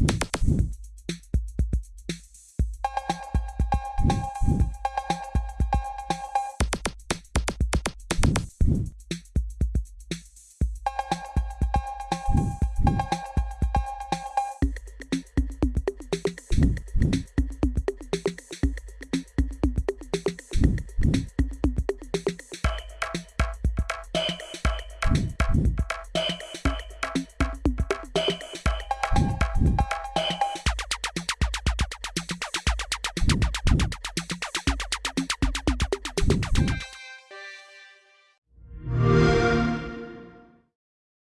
you.